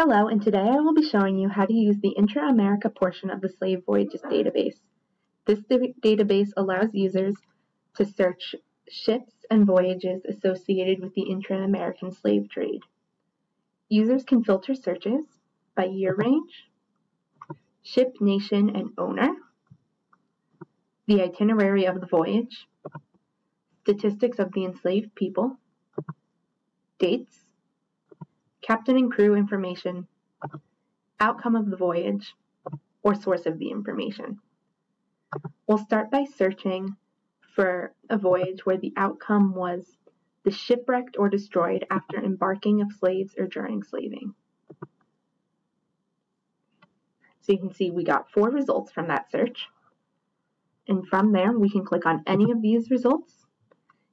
Hello, and today I will be showing you how to use the Intra-America portion of the Slave Voyages database. This database allows users to search ships and voyages associated with the intra-American slave trade. Users can filter searches by year range, ship, nation, and owner, the itinerary of the voyage, statistics of the enslaved people, dates, captain and crew information, outcome of the voyage, or source of the information. We'll start by searching for a voyage where the outcome was the shipwrecked or destroyed after embarking of slaves or during slaving. So you can see we got four results from that search. And from there, we can click on any of these results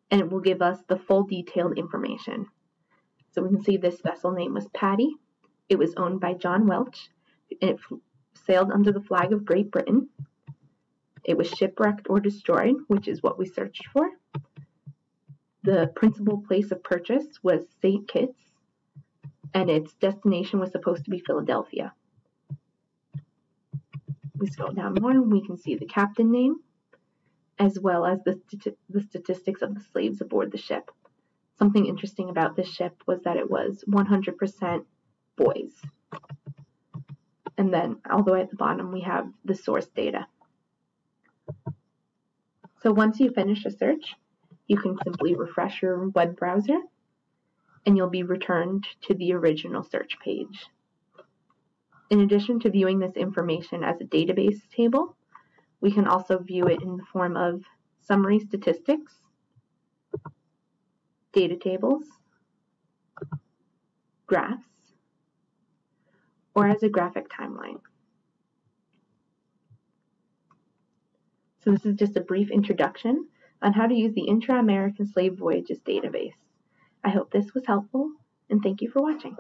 and it will give us the full detailed information. So we can see this vessel name was Patty. It was owned by John Welch. It sailed under the flag of Great Britain. It was shipwrecked or destroyed, which is what we searched for. The principal place of purchase was St. Kitts, and its destination was supposed to be Philadelphia. We scroll down more, and we can see the captain name, as well as the, the statistics of the slaves aboard the ship. Something interesting about this ship was that it was 100% boys. And then all the way at the bottom, we have the source data. So once you finish a search, you can simply refresh your web browser and you'll be returned to the original search page. In addition to viewing this information as a database table, we can also view it in the form of summary statistics data tables, graphs, or as a graphic timeline. So this is just a brief introduction on how to use the Intra-American Slave Voyages database. I hope this was helpful, and thank you for watching.